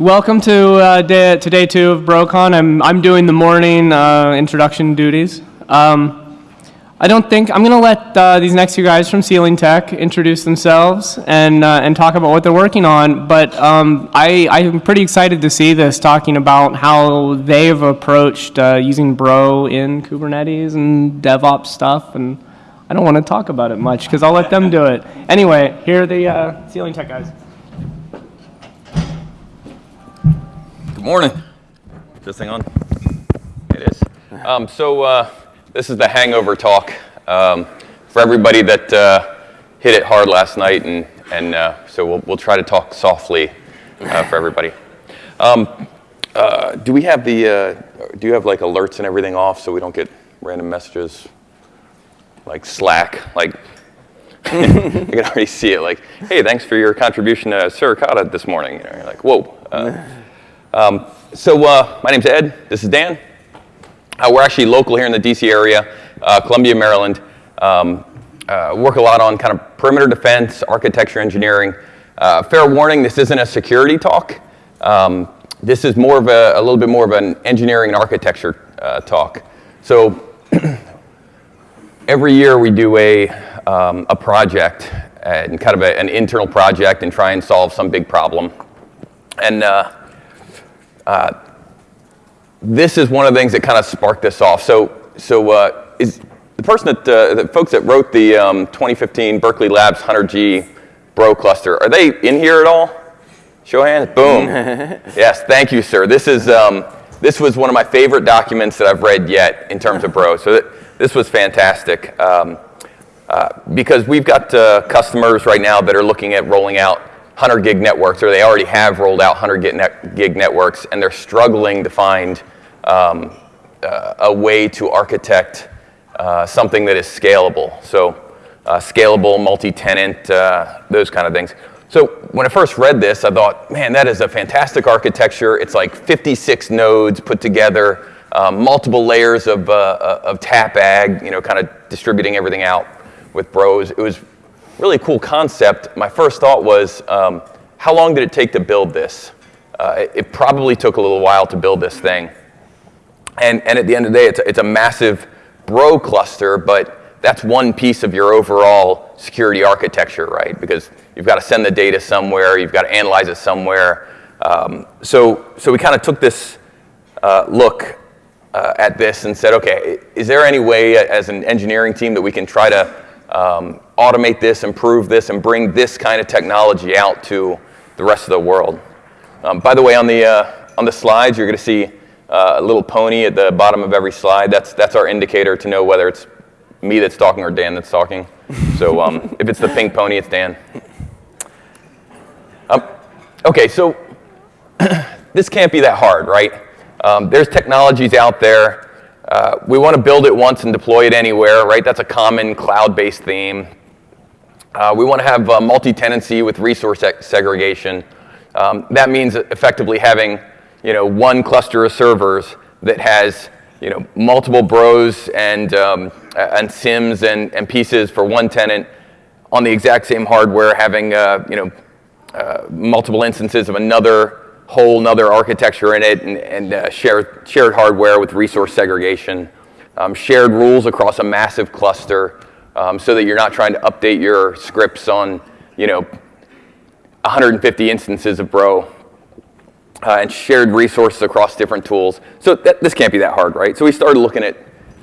Welcome to, uh, day, to day two of BroCon. I'm, I'm doing the morning uh, introduction duties. Um, I don't think, I'm going to let uh, these next two guys from Sealing Tech introduce themselves and, uh, and talk about what they're working on. But um, I, I'm pretty excited to see this, talking about how they've approached uh, using Bro in Kubernetes and DevOps stuff. And I don't want to talk about it much because I'll let them do it. Anyway, here are the uh, Sealing Tech guys. Good morning. Is this thing on? It is. Um, so uh, this is the hangover talk um, for everybody that uh, hit it hard last night, and and uh, so we'll we'll try to talk softly uh, for everybody. Um, uh, do we have the uh, do you have like alerts and everything off so we don't get random messages like Slack like? I can already see it like, hey, thanks for your contribution to Suricata this morning. You know, you're like, whoa. Um, so uh, my name's Ed. This is Dan. Uh, we're actually local here in the DC area, uh, Columbia, Maryland. Um, uh, work a lot on kind of perimeter defense, architecture engineering. Uh, fair warning, this isn't a security talk. Um, this is more of a, a, little bit more of an engineering and architecture uh, talk. So every year we do a, um, a project and kind of a, an internal project and try and solve some big problem. And uh, this is one of the things that kind of sparked this off. So, so uh, is the person that, uh, the folks that wrote the um, 2015 Berkeley Labs 100G Bro cluster, are they in here at all? Show hands. Boom. yes, thank you, sir. This is um, this was one of my favorite documents that I've read yet in terms of Bro. So th this was fantastic um, uh, because we've got uh, customers right now that are looking at rolling out 100 gig networks, or they already have rolled out 100 gig, net, gig networks, and they're struggling to find um, uh, a way to architect uh, something that is scalable. So uh, scalable, multi-tenant, uh, those kind of things. So when I first read this, I thought, man, that is a fantastic architecture. It's like 56 nodes put together, um, multiple layers of, uh, of TAP-AG, you know, kind of distributing everything out with bros. It was really cool concept. My first thought was, um, how long did it take to build this? Uh, it, probably took a little while to build this thing. And, and at the end of the day, it's a, it's a massive bro cluster, but that's one piece of your overall security architecture, right? Because you've got to send the data somewhere, you've got to analyze it somewhere. Um, so, so we kind of took this uh, look uh, at this and said, okay, is there any way as an engineering team that we can try to um, automate this, improve this, and bring this kind of technology out to the rest of the world. Um, by the way, on the, uh, on the slides, you're going to see uh, a little pony at the bottom of every slide. That's, that's our indicator to know whether it's me that's talking or Dan that's talking. So um, if it's the pink pony, it's Dan. Um, okay, so this can't be that hard, right? Um, there's technologies out there uh, we want to build it once and deploy it anywhere, right? That's a common cloud-based theme. Uh, we want to have uh, multi-tenancy with resource segregation. Um, that means effectively having, you know, one cluster of servers that has, you know, multiple bros and, um, and SIMs and, and pieces for one tenant on the exact same hardware, having, uh, you know, uh, multiple instances of another whole nother architecture in it and, and uh, shared, shared hardware with resource segregation, um, shared rules across a massive cluster um, so that you're not trying to update your scripts on, you know, 150 instances of Bro uh, and shared resources across different tools. So that, this can't be that hard, right? So we started looking at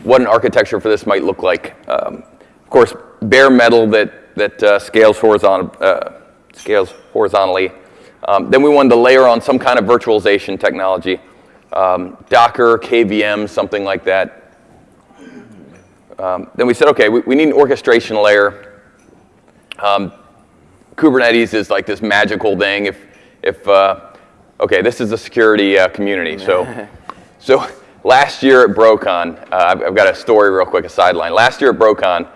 what an architecture for this might look like. Um, of course, bare metal that, that uh, scales, horizontal, uh, scales horizontally um, then we wanted to layer on some kind of virtualization technology, um, Docker, KVM, something like that. Um, then we said, okay, we, we, need an orchestration layer. Um, Kubernetes is like this magical thing. If, if uh, okay, this is the security uh, community. So, so last year at BroCon, uh, I've, I've, got a story real quick, a sideline. Last year at BroCon,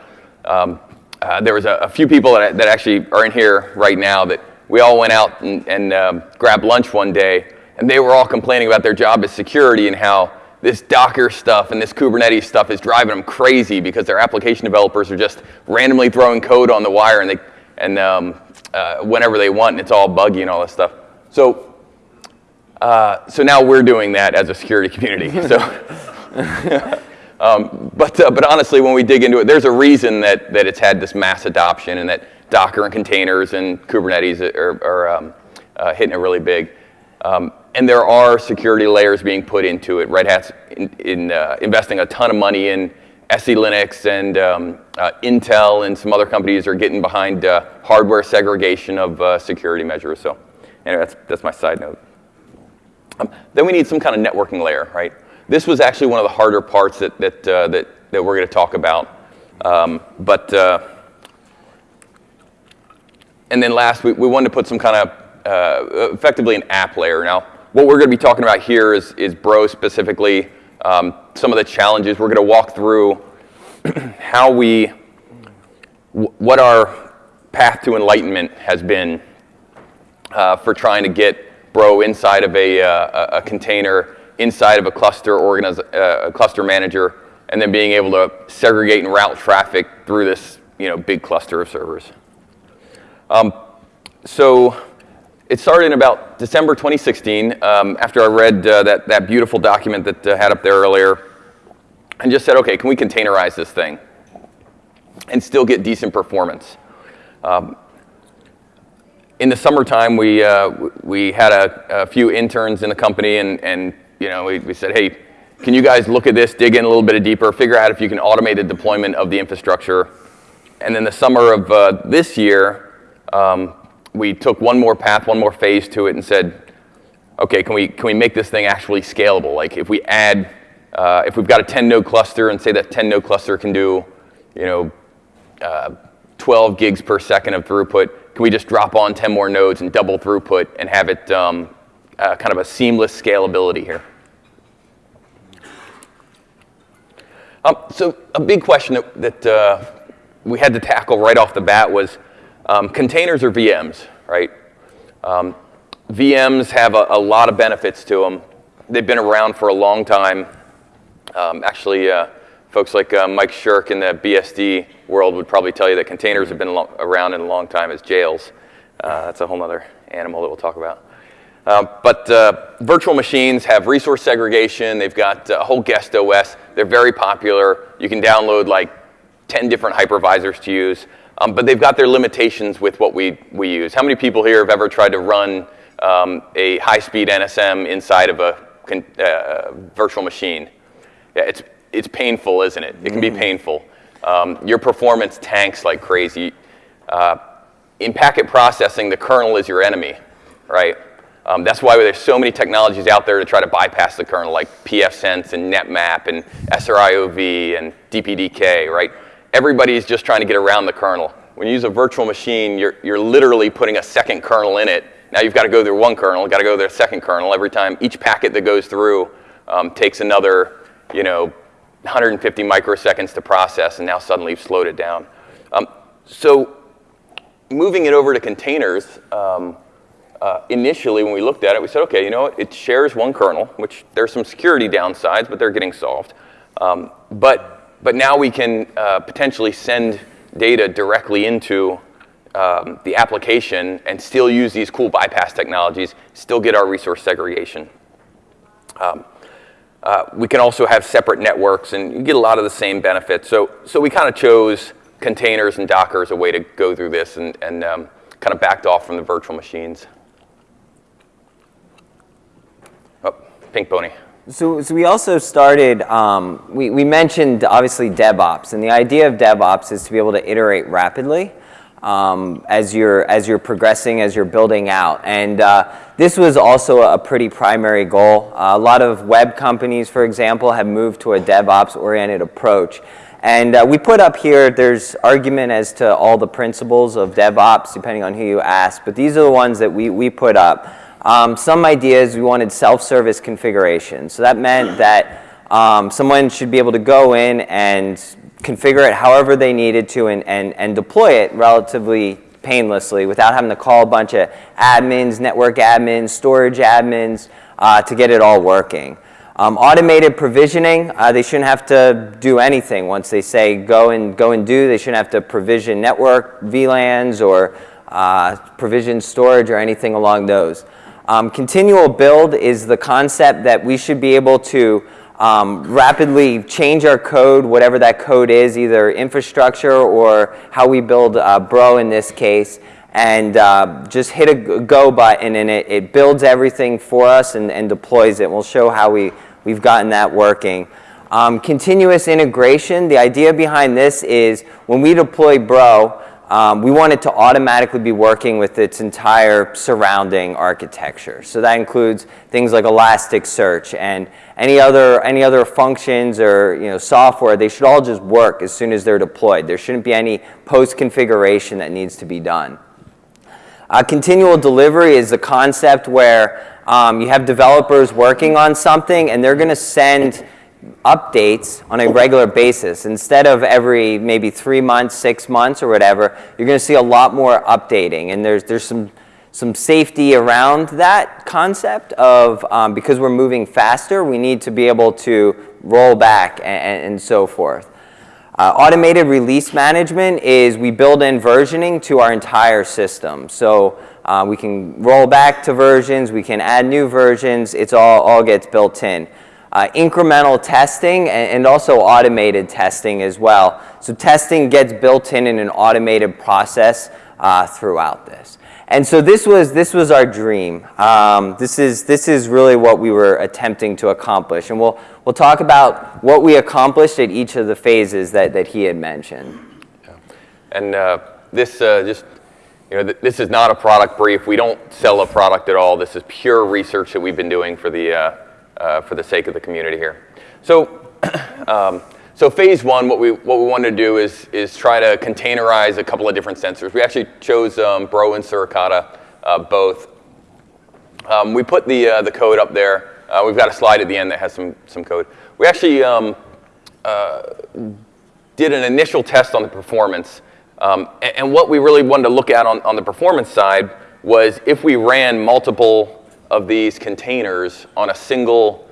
um, uh, there was a, a, few people that, that actually are in here right now that we all went out and, and um, grabbed lunch one day, and they were all complaining about their job as security and how this Docker stuff and this Kubernetes stuff is driving them crazy because their application developers are just randomly throwing code on the wire and, they, and um, uh, whenever they want, and it's all buggy and all this stuff. So Uh, so now we're doing that as a security community. So, um, but uh, but honestly, when we dig into it, there's a reason that that it's had this mass adoption and that Docker and containers and Kubernetes are, are um, uh, hitting it really big. Um, and there are security layers being put into it. Red Hat's in, in uh, investing a ton of money in SE Linux and um, uh, Intel and some other companies are getting behind uh, hardware segregation of uh, security measures. So anyway, that's, that's my side note. Um, then we need some kind of networking layer, right? This was actually one of the harder parts that, that, uh, that, that we're going to talk about. Um, but, and then last, we, we wanted to put some kind of, uh, effectively an app layer. Now, what we're going to be talking about here is, is Bro specifically, um, some of the challenges. We're going to walk through how we, what our path to enlightenment has been uh, for trying to get Bro inside of a, uh, a container, inside of a cluster, organiz- uh, a cluster manager, and then being able to segregate and route traffic through this you know, big cluster of servers. Um, so it started in about December 2016 um, after I read uh, that, that beautiful document that uh, had up there earlier and just said, okay, can we containerize this thing and still get decent performance? Um, in the summertime, we, uh, we had a, a, few interns in the company, and, and you know, we, we said, hey, can you guys look at this, dig in a little bit deeper, figure out if you can automate the deployment of the infrastructure? And then the summer of uh, this year, um, we took one more path, one more phase to it, and said, okay, can we, can we make this thing actually scalable? Like if we add, uh, if we've got a 10 node cluster and say that 10 node cluster can do, you know, uh, 12 gigs per second of throughput, can we just drop on 10 more nodes and double throughput and have it um, uh, kind of a seamless scalability here? Um, so a big question that, that uh, we had to tackle right off the bat was um, containers or VMs, right? Um, VMs have a, a, lot of benefits to them. They've been around for a long time. Um, actually, uh, folks like uh, Mike Shirk in the BSD world would probably tell you that containers have been around in a long time as jails. Uh, that's a whole other animal that we'll talk about. Uh, but uh, virtual machines have resource segregation. They've got a whole guest OS. They're very popular. You can download like 10 different hypervisors to use. Um, but they've got their limitations with what we, we use. How many people here have ever tried to run um, a high-speed NSM inside of a uh, virtual machine? Yeah, it's, it's painful, isn't it? It can be mm-hmm. painful. Um, your performance tanks like crazy. Uh, in packet processing, the kernel is your enemy, right? Um, that's why there's so many technologies out there to try to bypass the kernel, like pfSense and NetMap and SRIOV and DPDK, right? Everybody is just trying to get around the kernel. When you use a virtual machine, you're, you're literally putting a second kernel in it. Now you've got to go through one kernel, got to go through a second kernel every time. Each packet that goes through um, takes another, you know, 150 microseconds to process, and now suddenly you've slowed it down. Um, so moving it over to containers, um, uh, initially when we looked at it, we said, okay, you know what, it shares one kernel, which there's some security downsides, but they're getting solved. Um, but, but now we can uh, potentially send data directly into um, the application and still use these cool bypass technologies, still get our resource segregation. Um, uh, we can also have separate networks and you get a lot of the same benefits. So, so we kind of chose containers and Docker as a way to go through this and, and um, kind of backed off from the virtual machines. Oh, pink pony. So, so we also started, um, we, we mentioned obviously DevOps, and the idea of DevOps is to be able to iterate rapidly um, as, you're, as you're progressing, as you're building out. And uh, this was also a pretty primary goal. Uh, a lot of web companies, for example, have moved to a DevOps-oriented approach. And uh, we put up here, there's argument as to all the principles of DevOps, depending on who you ask, but these are the ones that we, we put up. Um, some ideas, we wanted self-service configuration. So that meant that um, someone should be able to go in and configure it however they needed to and, and, and deploy it relatively painlessly without having to call a bunch of admins, network admins, storage admins uh, to get it all working. Um, automated provisioning, uh, they shouldn't have to do anything once they say go and, go and do. They shouldn't have to provision network VLANs or uh, provision storage or anything along those. Um, continual build is the concept that we should be able to um, rapidly change our code, whatever that code is, either infrastructure or how we build uh, Bro in this case, and uh, just hit a go button and it, it builds everything for us and, and deploys it. We'll show how we, we've gotten that working. Um, continuous integration, the idea behind this is when we deploy Bro, um, we want it to automatically be working with its entire surrounding architecture. So that includes things like Elasticsearch and any other, any other functions or you know, software, they should all just work as soon as they're deployed. There shouldn't be any post-configuration that needs to be done. Uh, continual delivery is the concept where um, you have developers working on something and they're going to send updates on a regular basis. Instead of every maybe three months, six months, or whatever, you're going to see a lot more updating. And there's, there's some, some safety around that concept of um, because we're moving faster, we need to be able to roll back and, and so forth. Uh, automated release management is we build in versioning to our entire system. So uh, we can roll back to versions, we can add new versions, it's all, all gets built in uh, incremental testing and, and, also automated testing as well. So testing gets built in in an automated process uh, throughout this. And so this was, this was our dream. Um, this, is, this is really what we were attempting to accomplish. And we'll, we'll talk about what we accomplished at each of the phases that, that he had mentioned. Yeah. And uh, this uh, just, you know, th this is not a product brief. We don't sell a product at all. This is pure research that we've been doing for the, uh, uh, for the sake of the community here. So, um, so phase one, what we, what we wanted to do is, is try to containerize a couple of different sensors. We actually chose um, Bro and Suricata uh, both. Um, we put the, uh, the code up there. Uh, we've got a slide at the end that has some, some code. We actually um, uh, did an initial test on the performance. Um, and, and, what we really wanted to look at on, on the performance side was if we ran multiple of these containers on a single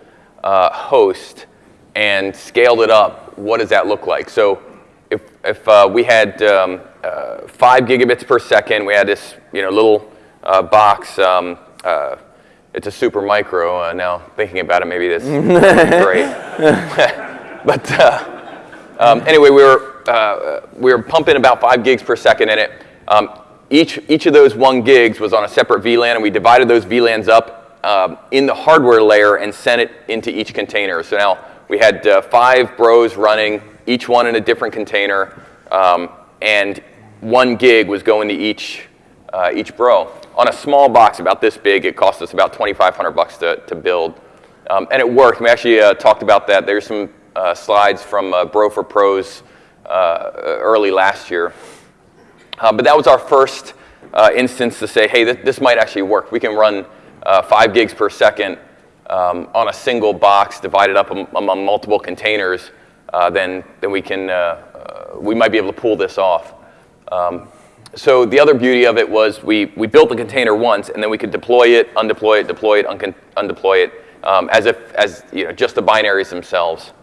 uh, host and scaled it up, what does that look like? So if, if uh, we had um, uh, five gigabits per second, we had this you know, little uh, box, um, uh, it's a super micro, uh, now thinking about it, maybe this is great. but um, anyway, we were, we were pumping about five gigs per second in it. Um, each, each of those one gigs was on a separate VLAN, and we divided those VLANs up um, in the hardware layer and sent it into each container. So now we had uh, five bros running, each one in a different container, um, and one gig was going to each, uh, each bro. On a small box about this big, it cost us about 2,500 bucks to, to build. Um, and it worked. We actually uh, talked about that. There's some uh, slides from Bro for Pros uh, early last year. Uh, but that was our first uh, instance to say, hey, th this might actually work. We can run uh, five gigs per second um, on a single box divided up among multiple containers, uh, then, then we, can, uh, we might be able to pull this off. Um, so the other beauty of it was we, we built the container once, and then we could deploy it, undeploy it, deploy it, undeploy it, um, as if as you know, just the binaries themselves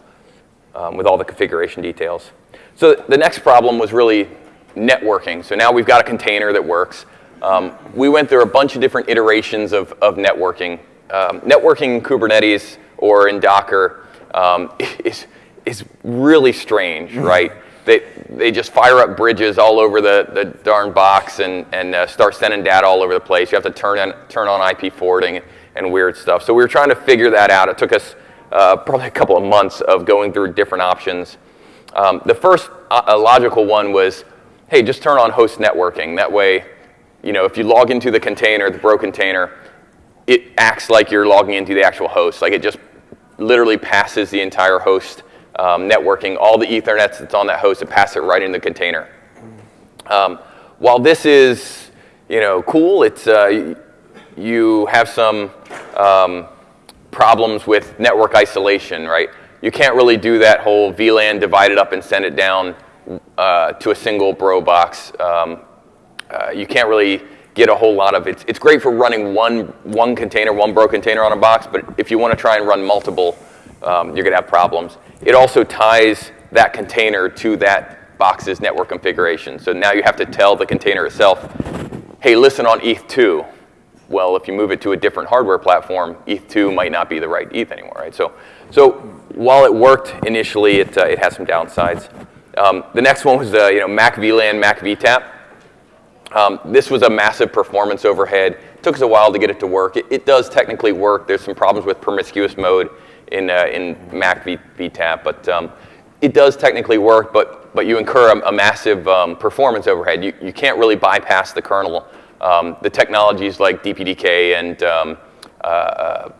um, with all the configuration details. So the next problem was really networking. So now we've got a container that works. Um, we went through a bunch of different iterations of, of networking. Um, networking in Kubernetes or in Docker um, is, is really strange, mm-hmm. right? They, they just fire up bridges all over the, the darn box and, and uh, start sending data all over the place. You have to turn on, turn on IP forwarding and weird stuff. So we were trying to figure that out. It took us uh, probably a couple of months of going through different options. Um, the first uh, logical one was hey, just turn on host networking. That way, you know, if you log into the container, the Bro container, it acts like you're logging into the actual host. Like it just literally passes the entire host um, networking, all the Ethernets that's on that host, it passes it right in the container. Um, while this is, you know, cool, it's, uh, you have some um, problems with network isolation, right? You can't really do that whole VLAN divide it up and send it down uh, to a single bro box. Um, uh, you can't really get a whole lot of it. It's great for running one, one container, one bro container on a box, but if you want to try and run multiple, um, you're going to have problems. It also ties that container to that box's network configuration. So now you have to tell the container itself, hey, listen on ETH2. well, if you move it to a different hardware platform, ETH2 might not be the right ETH anymore, right? So, so while it worked initially, it, uh, it has some downsides. Um, the next one was uh, you know, Mac VLAN, Mac VTAP. Um, this was a massive performance overhead. It took us a while to get it to work. It, it does technically work. There's some problems with promiscuous mode in, uh, in Mac v, VTAP, but um, it does technically work, but, but you incur a, a massive um, performance overhead. You, you can't really bypass the kernel. Um, the technologies like DPDK and um, uh, uh,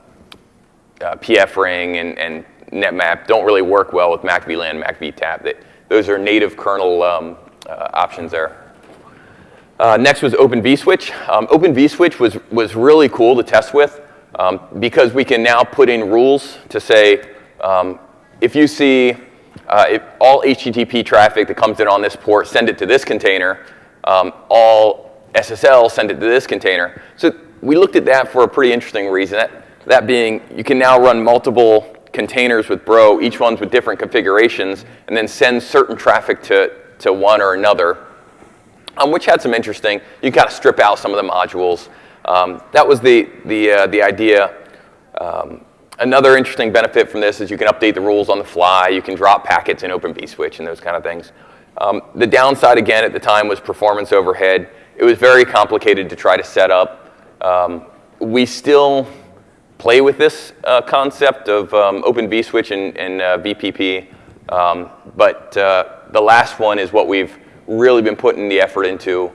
uh PF-Ring and, and NetMap don't really work well with Mac VLAN, Mac VTAP. Those are native kernel um, uh, options there. Uh, next was Open vSwitch. Um, Open vSwitch was, was really cool to test with um, because we can now put in rules to say um, if you see uh, if all HTTP traffic that comes in on this port, send it to this container. Um, all SSL, send it to this container. So we looked at that for a pretty interesting reason. That, that being, you can now run multiple containers with Bro, each one's with different configurations, and then send certain traffic to, to one or another um, which had some interesting, you got to strip out some of the modules. Um, that was the, the, uh, the idea. Um, another interesting benefit from this is you can update the rules on the fly. You can drop packets in Open vSwitch and those kind of things. Um, the downside, again, at the time was performance overhead. It was very complicated to try to set up. Um, we still play with this uh, concept of um, Open vSwitch and, and uh, VPP, but uh, the last one is what we've really been putting the effort into,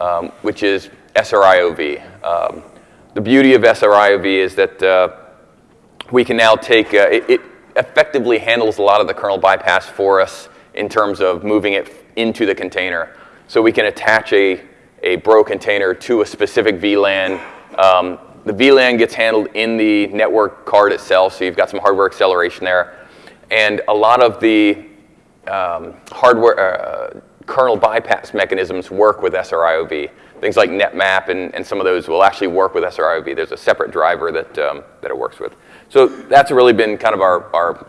um, which is SRIOV. Um, the beauty of SRIOV is that uh, we can now take, uh, it, it, effectively handles a lot of the kernel bypass for us in terms of moving it into the container. So we can attach a, a Bro container to a specific VLAN. The VLAN gets handled in the network card itself, so you've got some hardware acceleration there. And a lot of the um, hardware, uh, kernel bypass mechanisms work with SRIOV. Things like NetMap and, and some of those will actually work with SRIOV. There's a separate driver that, um, that it works with. So that's really been kind of our, our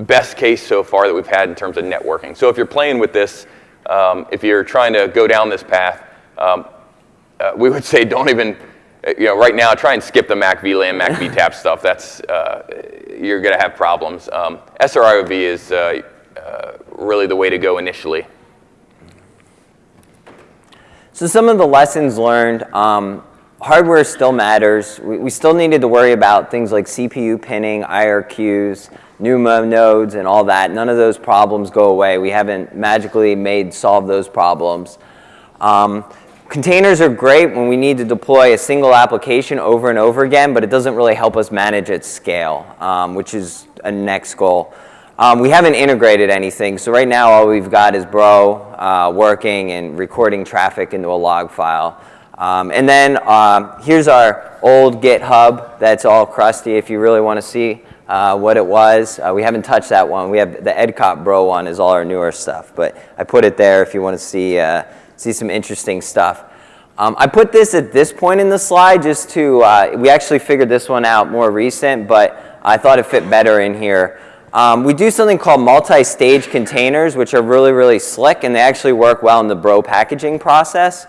best case so far that we've had in terms of networking. So if you're playing with this, um, if you're trying to go down this path, um, uh, we would say don't even, you know, right now try and skip the Mac VLAN, Mac VTAP stuff. That's, uh, you're going to have problems. Um, SRIOV is uh, uh, really the way to go initially. So some of the lessons learned, um, hardware still matters. We, we, still needed to worry about things like CPU pinning, IRQs, NUMA nodes, and all that. None of those problems go away. We haven't magically made solve those problems. Um, containers are great when we need to deploy a single application over and over again, but it doesn't really help us manage at scale, um, which is a next goal. Um, we haven't integrated anything, so right now all we've got is Bro uh, working and recording traffic into a log file. Um, and then um, here's our old GitHub that's all crusty if you really want to see uh, what it was. Uh, we haven't touched that one. We have the EdCop Bro one is all our newer stuff, but I put it there if you want to see, uh, see some interesting stuff. Um, I put this at this point in the slide just to, uh, we actually figured this one out more recent, but I thought it fit better in here. Um, we do something called multi-stage containers, which are really, really slick, and they actually work well in the bro packaging process.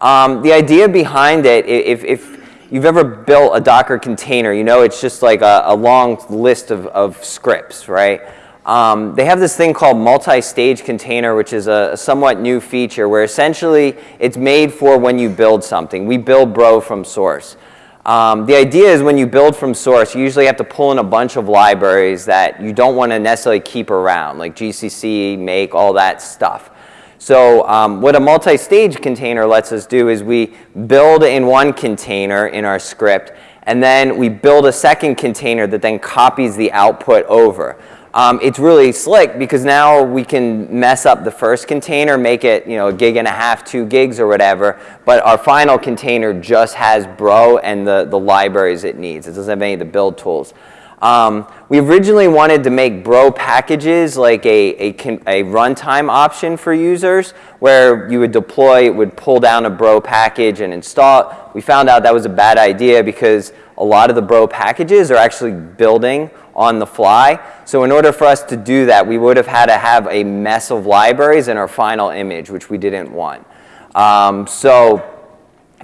Um, the idea behind it, if, if you've ever built a Docker container, you know it's just like a, a long list of, of scripts, right? Um, they have this thing called multi-stage container, which is a, a, somewhat new feature where essentially it's made for when you build something. We build Bro from source. Um, the idea is when you build from source, you usually have to pull in a bunch of libraries that you don't want to necessarily keep around, like GCC, make, all that stuff. So um, what a multi-stage container lets us do is we build in one container in our script, and then we build a second container that then copies the output over. Um, it's really slick because now we can mess up the first container, make it you know a gig and a half, two gigs or whatever, but our final container just has Bro and the, the libraries it needs. It doesn't have any of the build tools. Um, we originally wanted to make Bro packages like a, a, a runtime option for users where you would deploy, it would pull down a Bro package and install. We found out that was a bad idea because a lot of the Bro packages are actually building on the fly. So in order for us to do that, we would have had to have a mess of libraries in our final image, which we didn't want. Um, so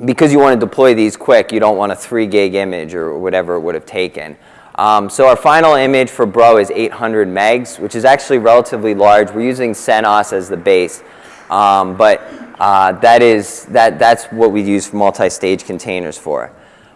because you want to deploy these quick, you don't want a 3 gig image or whatever it would have taken. Um, so our final image for Bro is 800 megs, which is actually relatively large. We're using CentOS as the base, um, but uh, that is, that, that's what we use multi-stage containers for.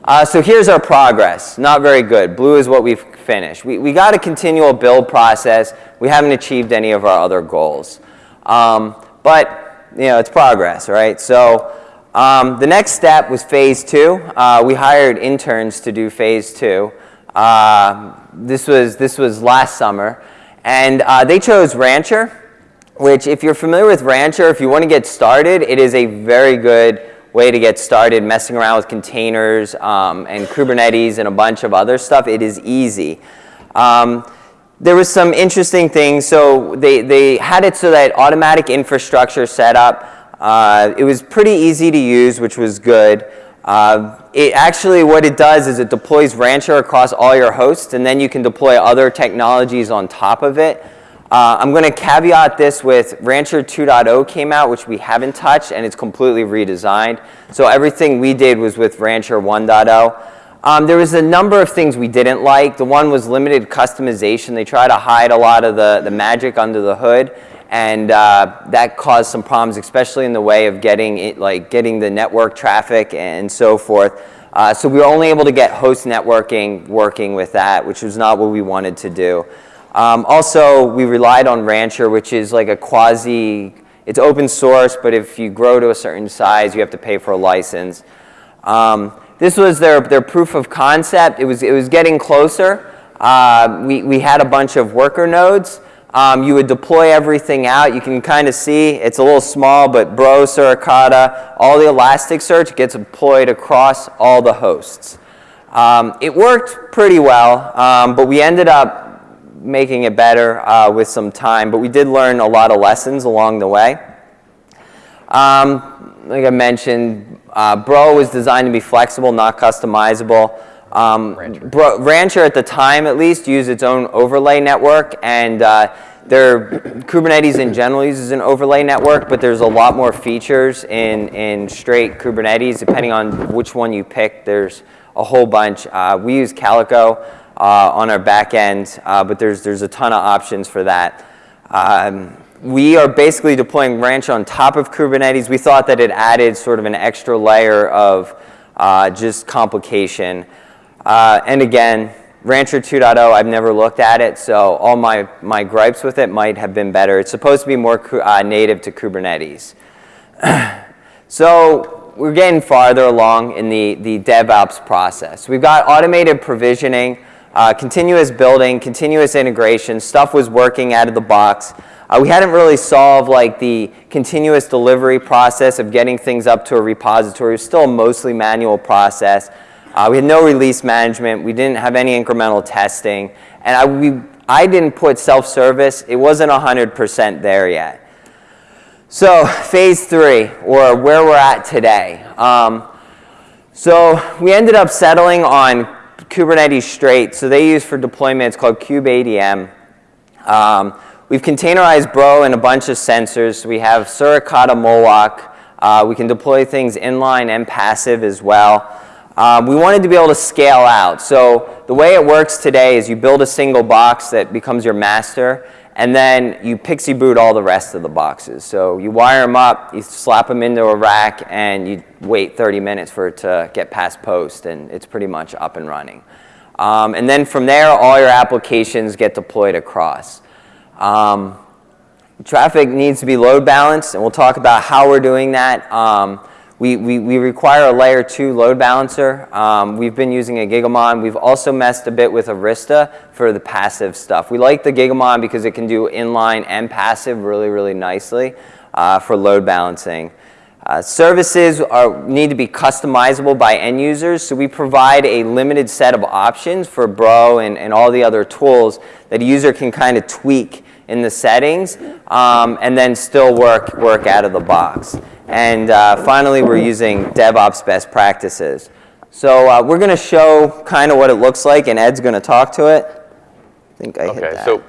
Uh, so here's our progress. Not very good. Blue is what we've finished. We, we got a continual build process. We haven't achieved any of our other goals. Um, but, you know, it's progress, right? So um, the next step was phase two. Uh, we hired interns to do phase two. Uh, this, was, this was last summer. And uh, they chose Rancher, which if you're familiar with Rancher, if you want to get started, it is a very good way to get started messing around with containers um, and Kubernetes and a bunch of other stuff. It is easy. Um, there was some interesting things. So they, they had it so that automatic infrastructure setup, uh, it was pretty easy to use, which was good. Uh, it actually, what it does is it deploys Rancher across all your hosts, and then you can deploy other technologies on top of it. Uh, I'm going to caveat this with Rancher 2.0 came out, which we haven't touched, and it's completely redesigned. So everything we did was with Rancher 1.0. Um, there was a number of things we didn't like. The one was limited customization. They try to hide a lot of the, the magic under the hood and uh, that caused some problems, especially in the way of getting it, like getting the network traffic and so forth. Uh, so we were only able to get host networking working with that, which was not what we wanted to do. Um, also, we relied on Rancher, which is like a quasi, it's open source, but if you grow to a certain size, you have to pay for a license. Um, this was their, their proof of concept. It was, it was getting closer. Uh, we, we had a bunch of worker nodes. Um, you would deploy everything out. You can kind of see it's a little small, but Bro, Suricata, all the Elasticsearch gets deployed across all the hosts. Um, it worked pretty well, um, but we ended up making it better uh, with some time. But we did learn a lot of lessons along the way. Um, like I mentioned, uh, Bro was designed to be flexible, not customizable. Um, Rancher. Bro, Rancher, at the time at least, used its own overlay network, and uh, their Kubernetes in general uses an overlay network, but there's a lot more features in, in straight Kubernetes. Depending on which one you pick, there's a whole bunch. Uh, we use Calico uh, on our back end, uh, but there's, there's a ton of options for that. Um, we are basically deploying Ranch on top of Kubernetes. We thought that it added sort of an extra layer of uh, just complication. Uh, and again, Rancher 2.0, I've never looked at it, so all my, my gripes with it might have been better. It's supposed to be more uh, native to Kubernetes. so we're getting farther along in the, the DevOps process. We've got automated provisioning, uh, continuous building, continuous integration. Stuff was working out of the box. Uh, we hadn't really solved like the continuous delivery process of getting things up to a repository. It was still a mostly manual process. Uh, we had no release management. We didn't have any incremental testing. And I, we, I didn't put self-service. It wasn't 100% there yet. So phase three, or where we're at today. Um, so we ended up settling on Kubernetes Straight. So they use for deployment, it's called kubeadm. Um, we've containerized Bro and a bunch of sensors. So we have Suricata Moloch. Uh, we can deploy things inline and passive as well. Um, we wanted to be able to scale out. So the way it works today is you build a single box that becomes your master, and then you PXE boot all the rest of the boxes. So you wire them up, you slap them into a rack, and you wait 30 minutes for it to get past post, and it's pretty much up and running. Um, and then from there, all your applications get deployed across. Um, traffic needs to be load balanced, and we'll talk about how we're doing that. Um, we, we, we require a layer two load balancer. Um, we've been using a Gigamon. We've also messed a bit with Arista for the passive stuff. We like the Gigamon because it can do inline and passive really, really nicely uh, for load balancing. Uh, services are, need to be customizable by end users, so we provide a limited set of options for Bro and, and all the other tools that a user can kind of tweak in the settings um, and then still work, work out of the box. And uh, finally, we're using DevOps best practices. So uh, we're going to show kind of what it looks like, and Ed's going to talk to it. I think I okay, hit that. So,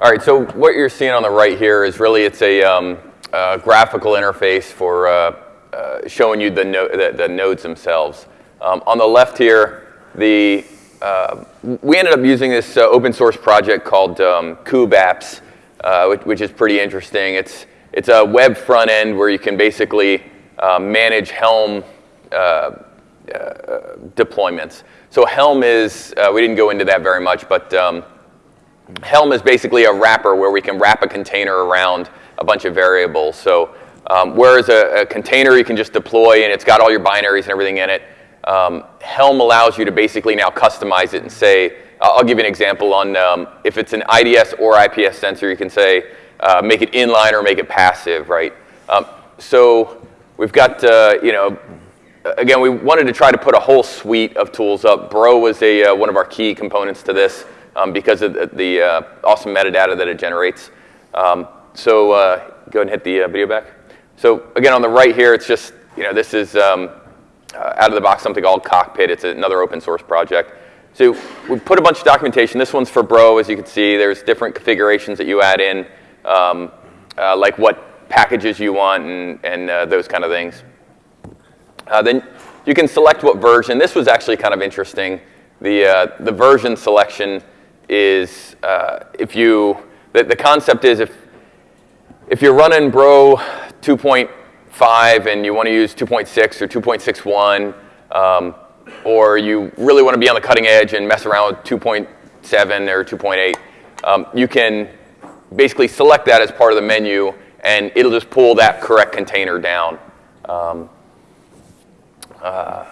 all right, so what you're seeing on the right here is really it's a, um, a graphical interface for uh, uh, showing you the, no the, the, nodes themselves. Um, on the left here, the, uh, we ended up using this uh, open source project called um, kubeapps, uh, which, which, is pretty interesting. It's, it's a web front end where you can basically uh, manage Helm deployments. So Helm is, we didn't go into that very much, but um, Helm is basically a wrapper where we can wrap a container around a bunch of variables. So um, whereas a, a, container you can just deploy and it's got all your binaries and everything in it, um, Helm allows you to basically now customize it and say, I'll give you an example on um, if it's an IDS or IPS sensor, you can say uh, make it inline or make it passive, right? Um, so we've got, uh, you know, again, we wanted to try to put a whole suite of tools up. Bro was a, uh, one of our key components to this um, because of the, the uh, awesome metadata that it generates. Um, so uh, go ahead and hit the uh, video back. So again, on the right here, it's just, you know, this is um, uh, out of the box something called Cockpit. It's another open source project. So we put a bunch of documentation. This one's for Bro, as you can see. There's different configurations that you add in, um, uh, like what packages you want and, and uh, those kind of things. Uh, then you can select what version. This was actually kind of interesting. The, uh, the version selection is uh, if you, the, the concept is if, if you're running Bro 2.5 and you want to use 2.6 or 2.61, um, or you really want to be on the cutting edge and mess around with 2.7 or 2.8, um, you can basically select that as part of the menu and it'll just pull that correct container down. Um, uh,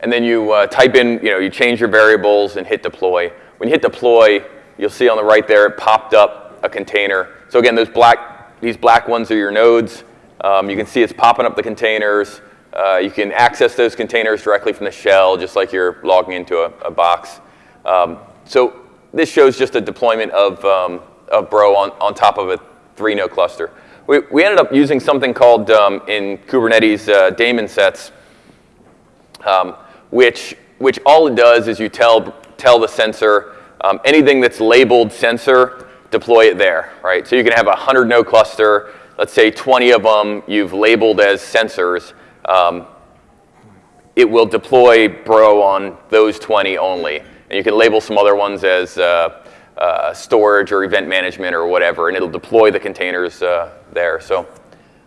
and then you uh, type in, you know, you change your variables and hit deploy. When you hit deploy, you'll see on the right there, it popped up a container. So again, those black, these black ones are your nodes. Um, you can see it's popping up the containers. Uh, you can access those containers directly from the shell, just like you're logging into a, a box. Um, so this shows just a deployment of, um, of Bro on, on top of a three node cluster. We, we ended up using something called um, in Kubernetes uh, daemon sets, um, which, which all it does is you tell, tell the sensor um, anything that's labeled sensor, deploy it there, right? So you can have a 100 node cluster, let's say 20 of them you've labeled as sensors, um, it will deploy Bro on those 20 only. And you can label some other ones as uh, uh, storage or event management or whatever, and it'll deploy the containers uh, there. So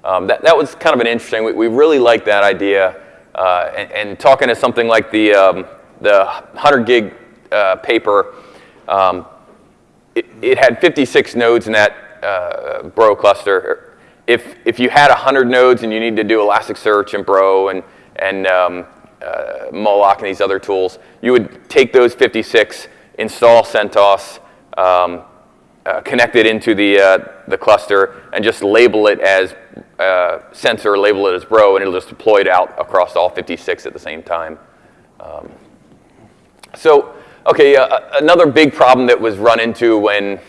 um, that, that was kind of an interesting, we, we really like that idea. Uh, and, and, talking to something like the, um, the 100 gig uh, paper, um, it, it, had 56 nodes in that uh, Bro cluster if, if you had 100 nodes and you need to do Elasticsearch and Bro and, and um, uh, Moloch and these other tools, you would take those 56, install CentOS, um, uh, connect it into the, uh, the cluster, and just label it as uh, sensor, label it as Bro, and it'll just deploy it out across all 56 at the same time. Um, so, okay, uh, another big problem that was run into when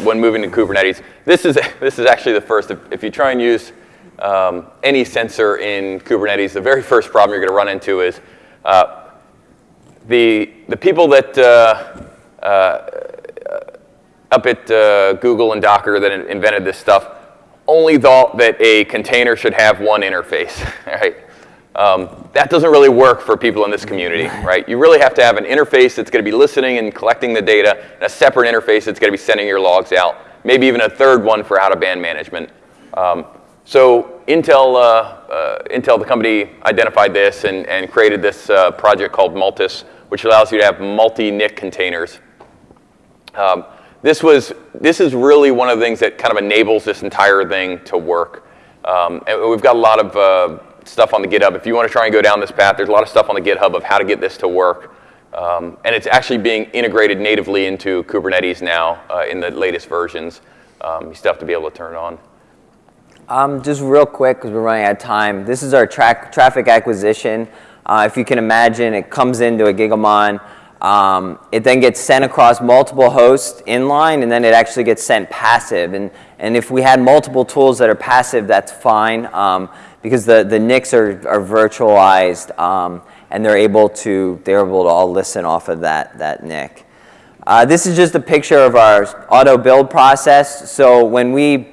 when moving to Kubernetes. This is, this is actually the first. If, if you try and use um, any sensor in Kubernetes, the very first problem you're going to run into is uh, the, the people that uh, up at uh, Google and Docker that invented this stuff only thought that a container should have one interface, right? Um, that doesn't really work for people in this community, right? You really have to have an interface that's going to be listening and collecting the data, and a separate interface that's going to be sending your logs out, maybe even a third one for out-of-band management. Um, so Intel, uh, uh, Intel, the company, identified this and, and created this uh, project called Multus, which allows you to have multi-NIC containers. Um, this, was, this is really one of the things that kind of enables this entire thing to work. Um, and we've got a lot of uh, stuff on the GitHub. If you want to try and go down this path, there's a lot of stuff on the GitHub of how to get this to work. Um, and it's actually being integrated natively into Kubernetes now uh, in the latest versions. Um, you still have to be able to turn it on. Um, just real quick, because we're running out of time. This is our tra traffic acquisition. Uh, if you can imagine, it comes into a Gigamon. Um, it then gets sent across multiple hosts inline, and then it actually gets sent passive. And, and if we had multiple tools that are passive, that's fine. Um, because the, the NICs are, are virtualized um, and they're able to they're able to all listen off of that, that NIC. Uh, this is just a picture of our auto build process. So when we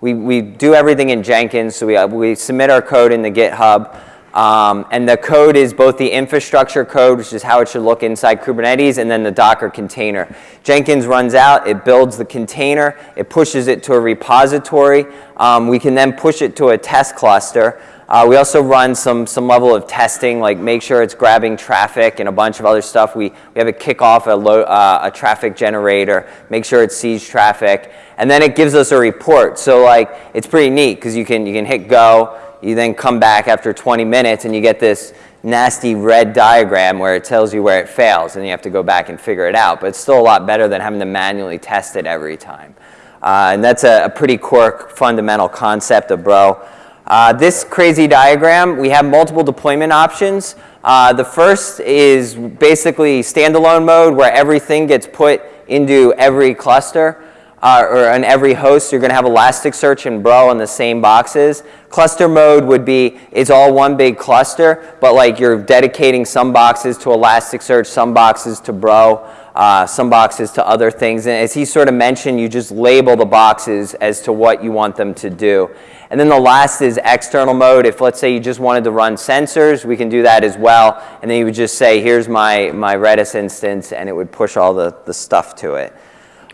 we, we do everything in Jenkins, so we, uh, we submit our code in the GitHub. Um, and the code is both the infrastructure code, which is how it should look inside Kubernetes, and then the Docker container. Jenkins runs out, it builds the container, it pushes it to a repository. Um, we can then push it to a test cluster. Uh, we also run some, some level of testing, like make sure it's grabbing traffic and a bunch of other stuff. We, we have it kick off a, low, uh, a traffic generator, make sure it sees traffic, and then it gives us a report. So like, it's pretty neat because you can, you can hit go, you then come back after 20 minutes and you get this nasty red diagram where it tells you where it fails and you have to go back and figure it out. But it's still a lot better than having to manually test it every time. Uh, and that's a, a, pretty core fundamental concept of Bro. Uh, this crazy diagram, we have multiple deployment options. Uh, the first is basically standalone mode where everything gets put into every cluster uh, or on every host. You're going to have Elasticsearch and Bro in the same boxes. Cluster mode would be it's all one big cluster, but like you're dedicating some boxes to Elasticsearch, some boxes to Bro, uh, some boxes to other things. And as he sort of mentioned, you just label the boxes as to what you want them to do. And then the last is external mode. If let's say you just wanted to run sensors, we can do that as well. And then you would just say, here's my, my Redis instance, and it would push all the, the stuff to it.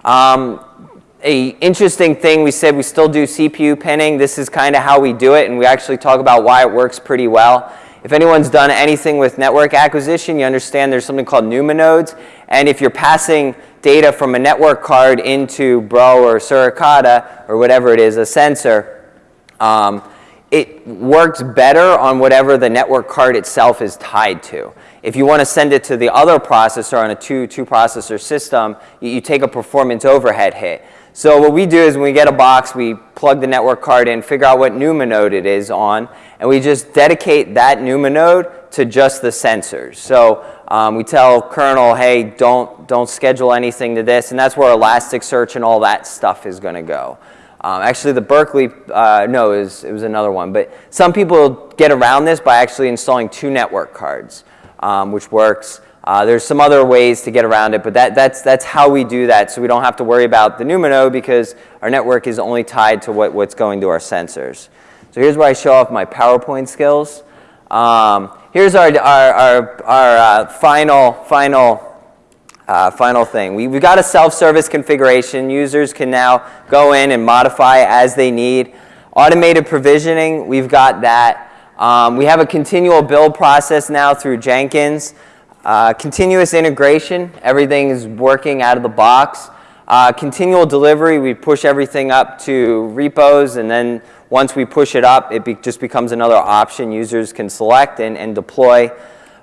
Um, a interesting thing, we said we still do CPU pinning. This is kind of how we do it, and we actually talk about why it works pretty well. If anyone's done anything with network acquisition, you understand there's something called NUMA nodes. And if you're passing data from a network card into Bro or Suricata or whatever it is, a sensor, um, it works better on whatever the network card itself is tied to. If you want to send it to the other processor on a two, two processor system, you, you take a performance overhead hit. So what we do is when we get a box, we plug the network card in, figure out what NUMA node it is on, and we just dedicate that NUMA node to just the sensors. So um, we tell kernel, hey, don't, don't schedule anything to this, and that's where Elasticsearch and all that stuff is going to go. Um, actually, the Berkeley, uh, no, it was, it was another one. But some people get around this by actually installing two network cards, um, which works. Uh, there's some other ways to get around it, but that, that's, that's how we do that. So we don't have to worry about the NUMA node because our network is only tied to what, what's going to our sensors. So here's where I show off my PowerPoint skills. Um, here's our, our, our, our uh, final, final uh, final thing, we, have got a self-service configuration. Users can now go in and modify as they need. Automated provisioning, we've got that. Um, we have a continual build process now through Jenkins. Uh, continuous integration, everything is working out of the box. Uh, continual delivery, we push everything up to repos and then once we push it up, it be just becomes another option users can select and, and deploy.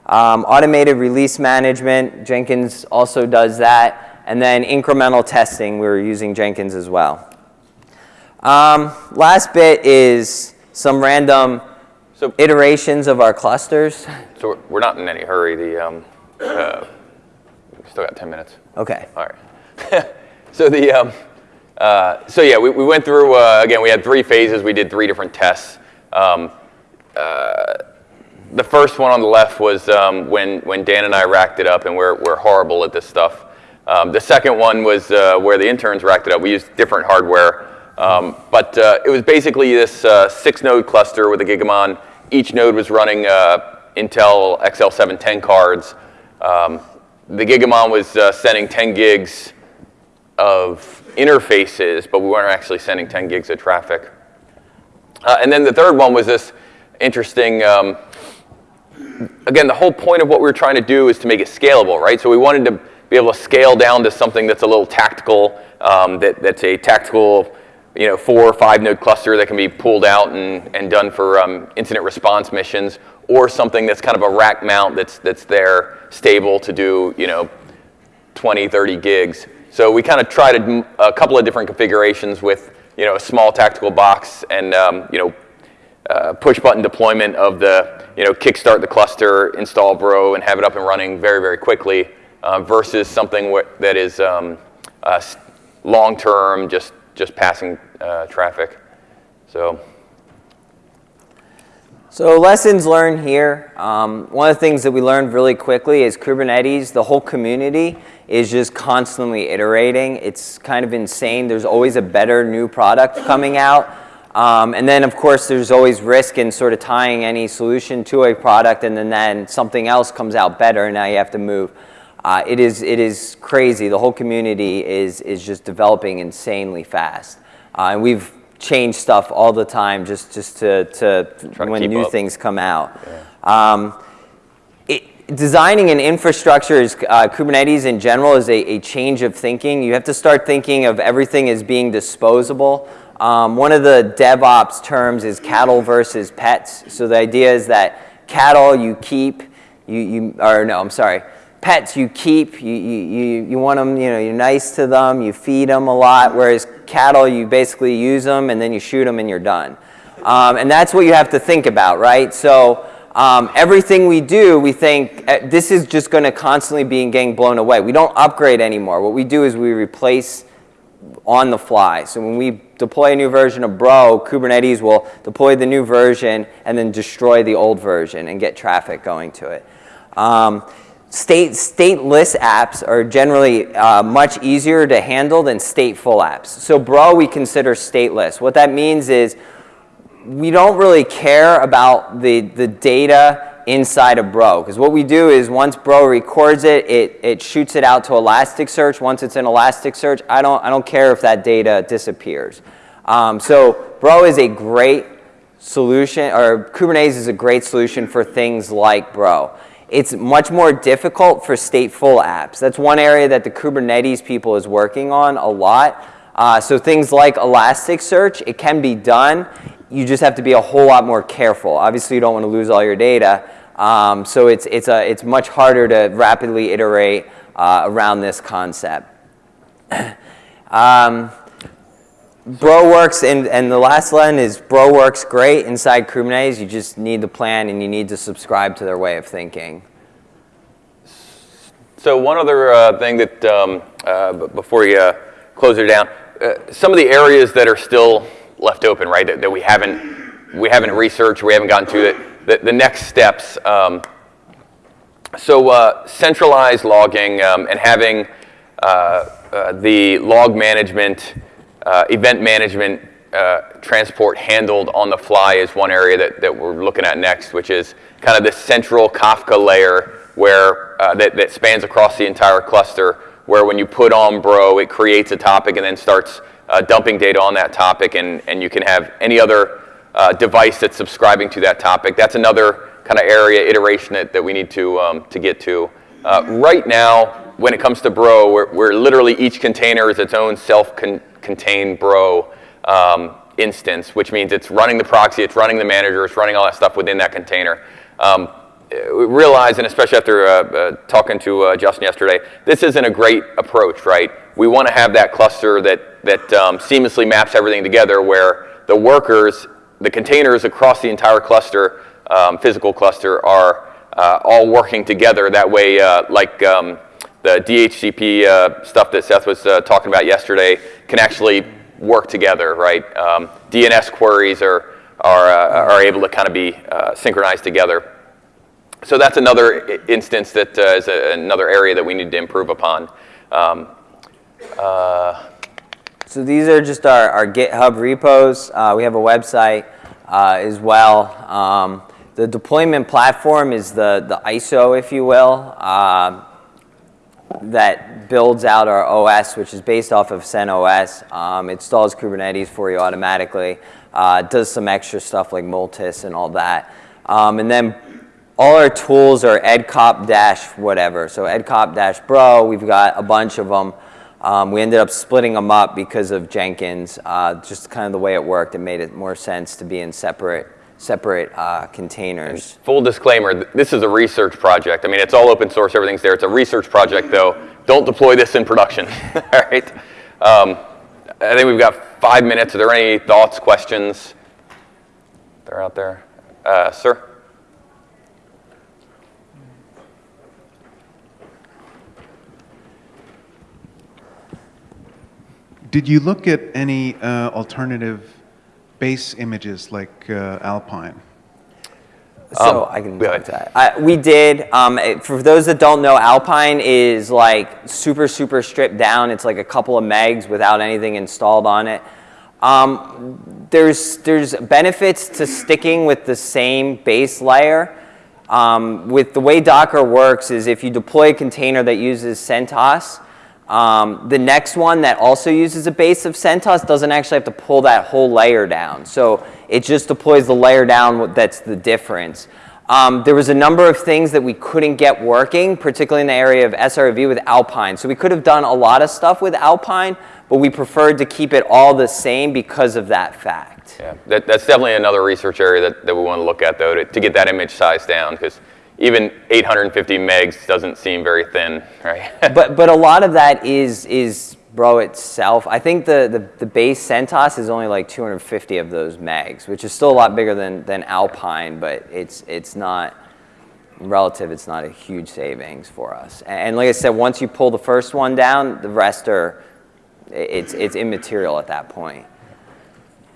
Um, automated release management, Jenkins also does that. And then incremental testing, we're using Jenkins as well. Um, last bit is some random so, iterations of our clusters. So we're not in any hurry. The, um, uh, still got 10 minutes. Okay. All right. so the, um, uh, so yeah, we, we went through, uh, again, we had three phases. We did three different tests. Um, uh, the first one on the left was um, when, when Dan and I racked it up, and we're, we're horrible at this stuff. Um, the second one was uh, where the interns racked it up. We used different hardware. Um, but uh, it was basically this uh, six node cluster with a Gigamon. Each node was running uh, Intel XL710 cards. Um, the Gigamon was uh, sending 10 gigs of interfaces, but we weren't actually sending 10 gigs of traffic. Uh, and then the third one was this interesting um, again, the whole point of what we were trying to do is to make it scalable, right? So we wanted to be able to scale down to something that's a little tactical, um, that, that's a tactical, you know, four or five node cluster that can be pulled out and, and done for um, incident response missions, or something that's kind of a rack mount that's, that's there stable to do, you know, 20, 30 gigs. So we kind of tried a, a couple of different configurations with, you know, a small tactical box and, um, you know, uh, push button deployment of the, you know, kickstart the cluster, install Bro, and have it up and running very, very quickly uh, versus something that is um, uh, long term, just, just passing uh, traffic. So. So lessons learned here. Um, one of the things that we learned really quickly is Kubernetes, the whole community is just constantly iterating. It's kind of insane. There's always a better new product coming out. Um, and then, of course, there's always risk in sort of tying any solution to a product and then, then something else comes out better and now you have to move. Uh, it, is, it is crazy. The whole community is, is just developing insanely fast. Uh, and we've changed stuff all the time just, just to, to, to when new up. things come out. Yeah. Um, it, designing an infrastructure is, uh, Kubernetes in general is a, a, change of thinking. You have to start thinking of everything as being disposable. Um, one of the DevOps terms is cattle versus pets. So the idea is that cattle you keep, you, you or no, I'm sorry, pets you keep, you, you, you want them, you know, you're nice to them, you feed them a lot, whereas cattle, you basically use them and then you shoot them and you're done. Um, and that's what you have to think about, right? So um, everything we do, we think uh, this is just going to constantly be getting blown away. We don't upgrade anymore. What we do is we replace on the fly. So when we deploy a new version of Bro, Kubernetes will deploy the new version and then destroy the old version and get traffic going to it. Um, State, stateless apps are generally uh, much easier to handle than stateful apps. So Bro we consider stateless. What that means is we don't really care about the, the data inside of Bro. Because what we do is once Bro records it, it, it shoots it out to Elasticsearch. Once it's in Elasticsearch, I don't, I don't care if that data disappears. Um, so Bro is a great solution, or Kubernetes is a great solution for things like Bro. It's much more difficult for stateful apps. That's one area that the Kubernetes people is working on a lot. Uh, so things like Elasticsearch, it can be done. You just have to be a whole lot more careful. Obviously, you don't want to lose all your data. Um, so it's, it's, a, it's much harder to rapidly iterate uh, around this concept. um, Bro works, and, and the last line is Bro works great inside Kubernetes. You just need the plan and you need to subscribe to their way of thinking. So one other uh, thing that, um, uh, before you uh, close it down, uh, some of the areas that are still left open, right, that, that, we haven't we haven't researched, we haven't gotten to the, the next steps. Um, so uh, centralized logging um, and having uh, the log management uh, event management uh, transport handled on the fly is one area that, that we're looking at next, which is kind of the central Kafka layer where uh, that, that spans across the entire cluster, where when you put on Bro, it creates a topic and then starts uh, dumping data on that topic, and, and you can have any other uh, device that's subscribing to that topic. That's another kind of area iteration that, that we need to, um, to get to. Uh, right now, when it comes to Bro, we're, we're literally each container is its own self-contained Contain bro um, instance, which means it's running the proxy, it's running the manager, it's running all that stuff within that container. Um, we realize, and especially after uh, uh, talking to uh, Justin yesterday, this isn't a great approach, right? We want to have that cluster that, that um, seamlessly maps everything together where the workers, the containers across the entire cluster, um, physical cluster, are uh, all working together. That way, uh, like um, the DHCP uh, stuff that Seth was uh, talking about yesterday can actually work together, right? Um, DNS queries are, are, uh, are able to kind of be uh, synchronized together. So that's another instance that uh, is a, another area that we need to improve upon. Um, uh, so these are just our, our GitHub repos. we have a website as well. Um, the deployment platform is the, the ISO, if you will that builds out our OS, which is based off of CentOS. Um, installs Kubernetes for you automatically. Uh, does some extra stuff like Multus and all that. Um, and then all our tools are edcop dash whatever. So edcop dash bro, we've got a bunch of them. Um, we ended up splitting them up because of Jenkins. Uh, just kind of the way it worked, it made it more sense to be in separate separate uh, containers. Full disclaimer, this is a research project. I mean, it's all open source, everything's there. It's a research project, though. Don't deploy this in production, all right? Um, I think we've got five minutes. Are there any thoughts, questions? They're out there. Uh, sir? Did you look at any uh, alternative base images like uh, Alpine? So Um, I can go talk to that. I, we did. Um, it- for those that don't know, Alpine is like super, super stripped down. It's like a couple of megs without anything installed on it. Um, there's there's benefits to sticking with the same base layer. Um, with the way Docker works is if you deploy a container that uses CentOS, um, the next one that also uses a base of CentOS doesn't actually have to pull that whole layer down. So it just deploys the layer down that's the difference. Um, there was a number of things that we couldn't get working, particularly in the area of SRV with Alpine. So we could have done a lot of stuff with Alpine, but we preferred to keep it all the same because of that fact. Yeah, that, that's definitely another research area that, that we want to look at, though, to, to get that image size down, because even 850 megs doesn't seem very thin, right? but but a lot of that is is Bro itself. I think the, the, the base CentOS is only like 250 of those megs, which is still a lot bigger than, than Alpine, but it's it's not relative. It's not a huge savings for us. And, and like I said, once you pull the first one down, the rest are it's it's immaterial at that point.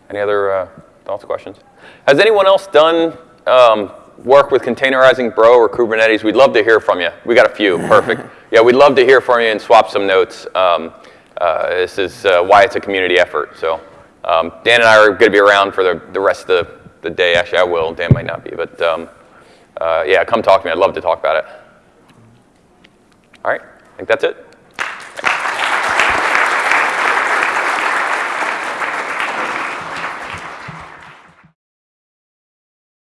Any other uh, thoughts, questions? Has anyone else done um, work with containerizing Bro or Kubernetes? We'd love to hear from you. We got a few. Perfect. yeah, we'd love to hear from you and swap some notes. Um, uh, this is uh, why it's a community effort. So um, Dan and I are going to be around for the, the rest of the, the day. Actually, I will. Dan might not be. But um, uh, yeah, come talk to me. I'd love to talk about it. All right. I think that's it.